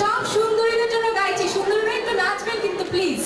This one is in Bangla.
সব সুন্দরীদের জন্য গাইছি। সুন্দরীরা একটু নাচবেন কিন্তু প্লিজ